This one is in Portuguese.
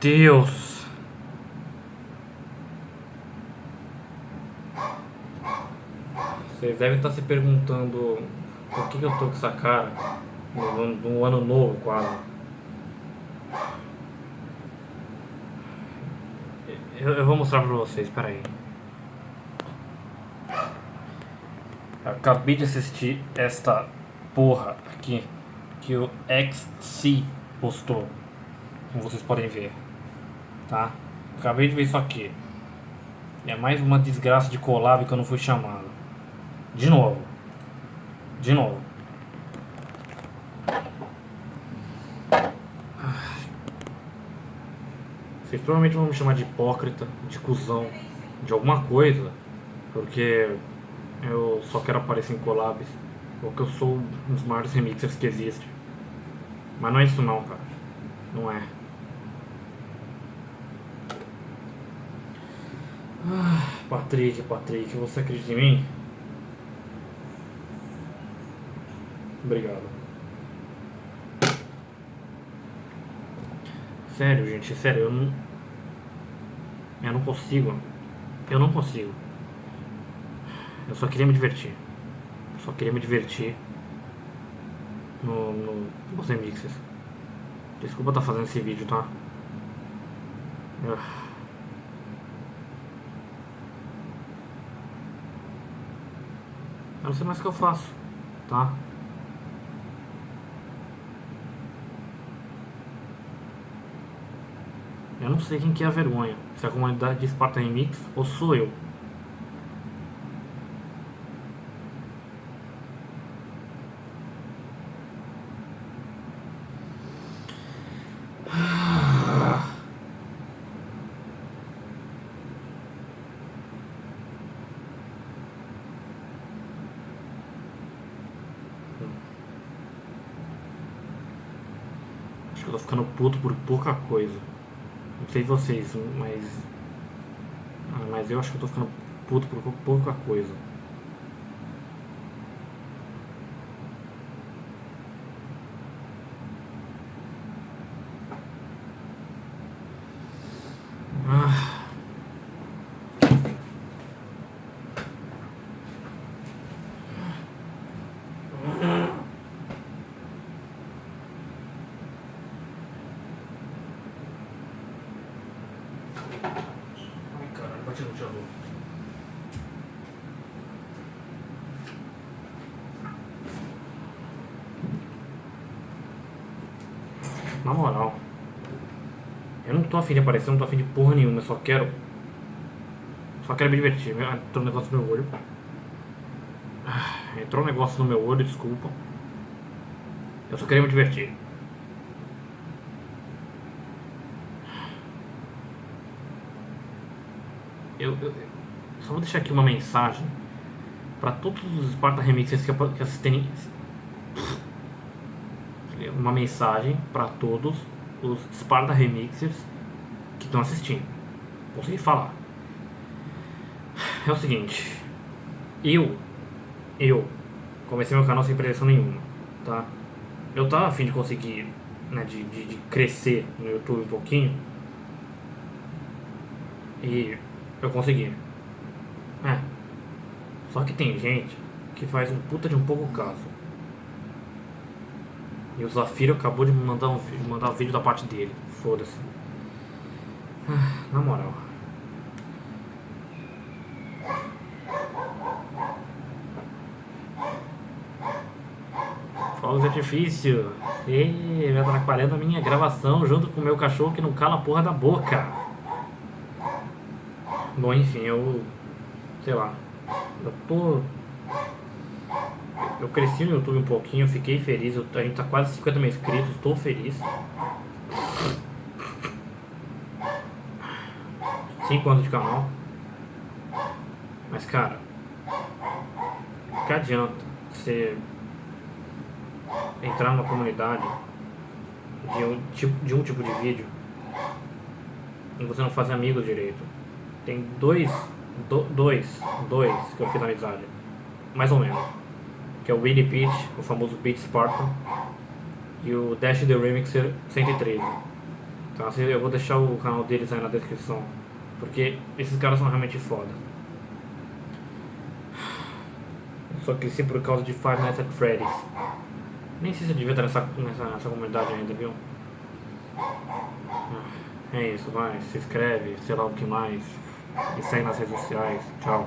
Deus. Vocês devem estar se perguntando por que, que eu tô com essa cara no, no ano novo quase. Eu, eu vou mostrar pra vocês, peraí. Acabei de assistir esta porra aqui que o XC postou, como vocês podem ver, tá? Acabei de ver isso aqui. É mais uma desgraça de collab que eu não fui chamado. De novo. De novo. Vocês provavelmente vão me chamar de hipócrita, de cuzão, de alguma coisa, porque eu só quero aparecer em collabs, ou que eu sou um dos maiores remixers que existe. Mas não é isso não, cara. Não é. Ah, Patrick, Patrick, você acredita em mim? Obrigado. Sério, gente, sério, eu não. Eu não consigo. Eu não consigo. Eu só queria me divertir. Eu só queria me divertir no, no nos remixes. Desculpa estar tá fazendo esse vídeo, tá? Eu... Não sei mais o que eu faço, tá? Eu não sei quem que é a vergonha, se é a comunidade de Sparta Remix ou sou eu. Eu tô ficando puto por pouca coisa. Não sei vocês, mas. Ah, mas eu acho que eu tô ficando puto por pouca coisa. Na moral. Eu não tô afim de aparecer, não tô afim de porra nenhuma, eu só quero. Só quero me divertir. Entrou um negócio no meu olho. Ah, entrou um negócio no meu olho, desculpa. Eu só queria me divertir. Eu, eu, só vou deixar aqui uma mensagem para todos os Sparta Remixers que, que assistem uma mensagem para todos os Sparta Remixers que estão assistindo. Consegui falar. É o seguinte, eu, eu comecei meu canal sem pretensão nenhuma, tá? Eu tava afim de conseguir, né, de, de, de crescer no YouTube um pouquinho e eu consegui. É. Só que tem gente que faz um puta de um pouco caso. E o Zafiro acabou de mandar um, mandar um vídeo da parte dele. Foda-se. Ah, na moral. Fogos de artifício. Ih, me atrapalhando a minha gravação junto com o meu cachorro que não cala a porra da boca. Bom, enfim, eu... Sei lá. Eu tô eu cresci no YouTube um pouquinho, fiquei feliz. Eu, a gente tá quase 50 mil inscritos, estou feliz. 5 anos de canal. Mas cara, que adianta você entrar numa comunidade de um tipo de, um tipo de vídeo e você não fazer amigos direito. Tem dois, do, dois, dois que eu fiz amizade, mais ou menos que é o Willy Pitch, o famoso Pitch Spartan, e o Dash The Remixer 113, Então assim, eu vou deixar o canal deles aí na descrição. Porque esses caras são realmente foda. Só cresci por causa de Five Nights at Freddy's. Nem sei se eu devia estar nessa, nessa, nessa comunidade ainda, viu? É isso, vai, se inscreve, sei lá o que mais. E segue nas redes sociais. Tchau.